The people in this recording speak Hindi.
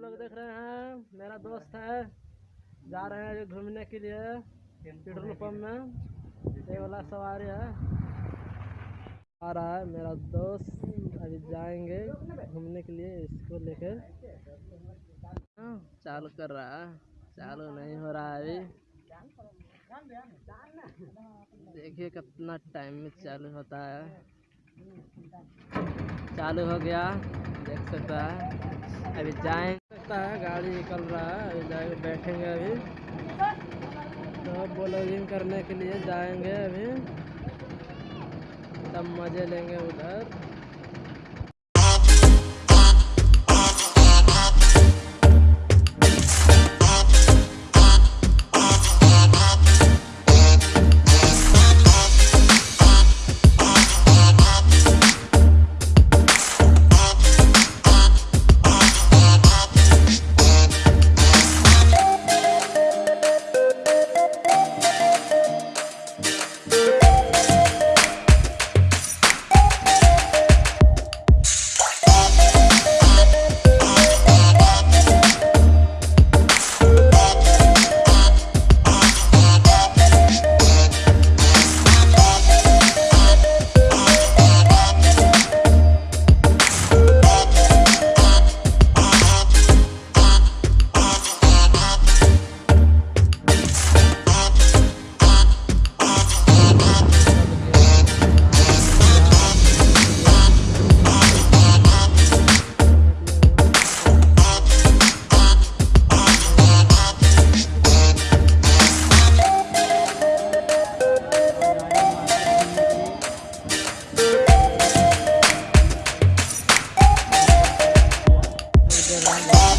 लोग देख रहे हैं मेरा दोस्त है जा रहे हैं घूमने के लिए पेट्रोल पंप में। ये वाला सवारी है। आ रहा है मेरा दोस्त अभी जाएँगे घूमने के लिए इसको लेकर। हाँ, चालू कर रहा है चालू नहीं हो रहा है अभी। देखिए कितना टाइम में चालू होता है। चालू हो गया देख सकता है। अभी जाए सकता है, गाड़ी निकल रहा है जाएँगे बैठेंगे अभी। तो ब्लॉगिंग करने के लिए जाएँगे अभी। तब मज़े लेंगे उधर। Bye.